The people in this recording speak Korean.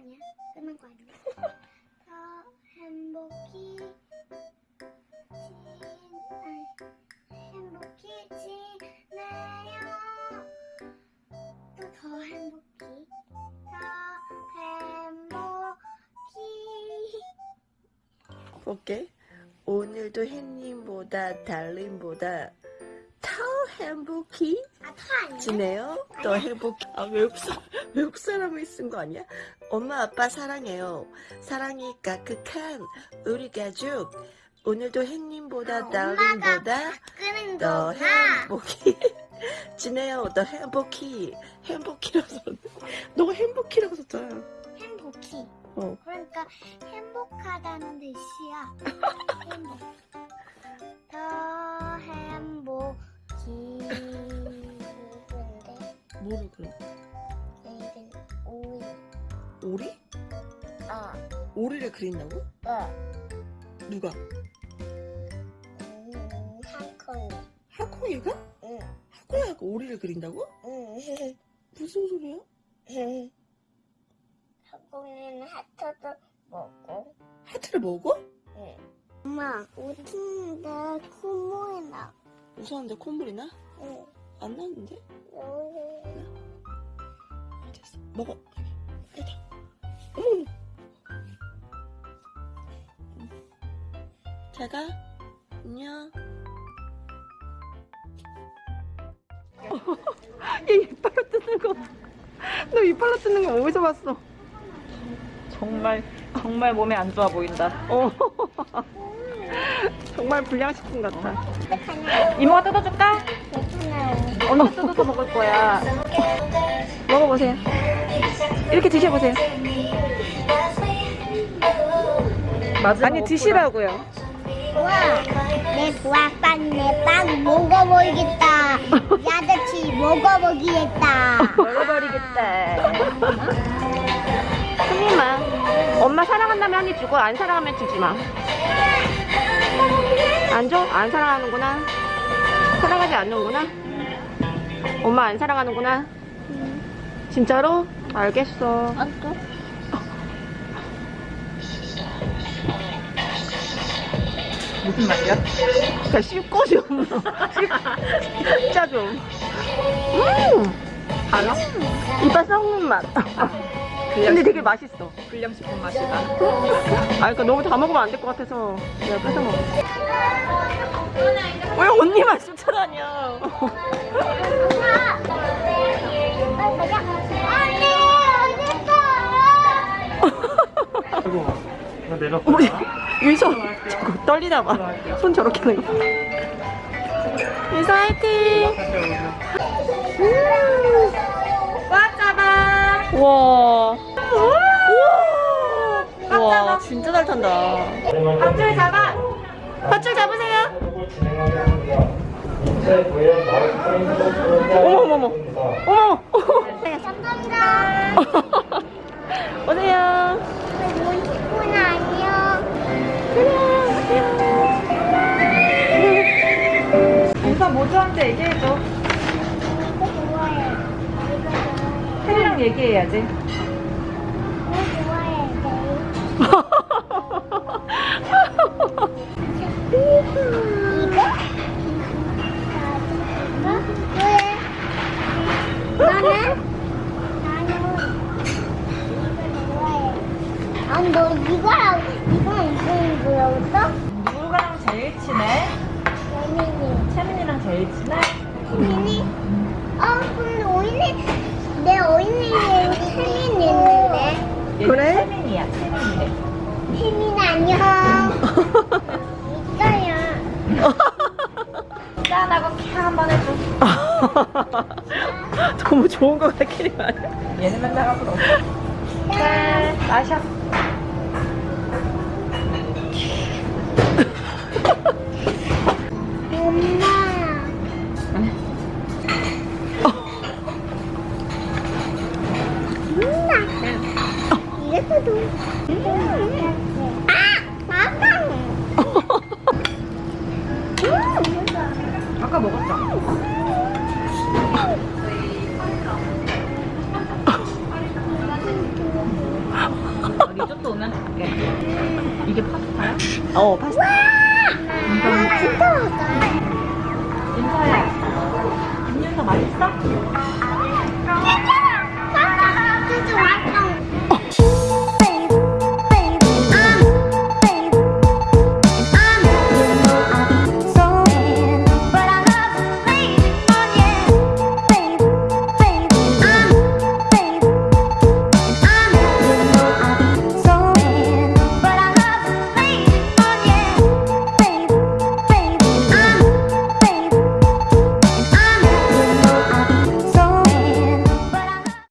아니야. 끝난 거 아니야. 더 행복해. 지, 아, 행복히 지내요. 더 행복히. 더 행복히. 오케이. 오늘도 햇님보다 달님보다 더 행복히 아? 지내요? 더 행복히. 아, 외국, 사, 외국 사람이 쓴 거 아니야? 엄마, 아빠 사랑해요. 사랑이 까끗한 우리 가족. 오늘도 햇님보다 아, 달님보다 끄는 더. 행복히 지내요. 더 행복히. 행복히라고 썼네. 너가 행복히라고 썼잖아. 행복히. 어. 그러니까 행복하다는 뜻이야. 행복. 뭐를 그래? 내일은 오일. 오리? 어, 오리를 그린다고? 어. 누가? 음, 한콘. 하코이가? 응, 하코이가 오리를 그린다고? 응. 무슨 소리야? 한콘은 하트도 먹고. 하트를 먹어? 응. 엄마, 웃는데 콧물이 나. 웃었는데 콧물이 나? 응. 안 나는데? 여기. 됐어. 먹어. 여기. 어머. 잘가. 안녕. 얘 이빨로 뜯는 거. 너 이빨로 뜯는 거 어디서 봤어? 정말 정말 몸에 안 좋아 보인다. 어. 정말 불량식품 같아. 이모가 뜯어줄까? 드셔보세요. 아니 드시라고요. 우와, 내 부학빵 내 빵 먹어버리겠다. 야자치 먹어버리겠다. 먹어버리겠다. 손님아, 엄마 사랑한다면 한 입 주고 안 사랑하면 주지 마. 안 줘? 안 사랑하는구나. 사랑하지 않는구나. 엄마 안 사랑하는구나. 진짜로? 알겠어. 무슨 말이야? 야, 씹고 좀. 진짜 좀. 음! 알아? 이빨 썩는 맛. 근데 되게 맛있어. 불량식품 맛이다. 아, 그러니까 너무 다 먹으면 안 될 것 같아서 내가 뺏어 먹어. 왜 언니만 쫓아다녀? 내가 우리 유서 저거 떨리나 봐. 손 저렇게 하는 거. 유서 화이팅! 꽉 잡아! 와. 우와. 와, 진짜 잘 탄다. 밧줄 잡아! 밧줄 잡으세요! 어머, 어머, 어머. 어머! 감사합니다. 모두한테 얘기해줘. 혜리랑 얘기해야지. 너 이거랑 뭐라고 누구랑 제일 친해? 친해? 예민이? 어 있는데. 그래? 안녕. 있어요. 짠하고 캬 한번 해줘. 너무 좋은 거 말. 얘는 맨날 하고 너. 짠, 마셔. 아. 아까 먹었잖아. 어, 리조또 오면 줄게. 이게 파스타야? 어, 파스타. 아, 진짜 맛있다. 인사야. 김윤서 맛있어? 진짜 맛있다.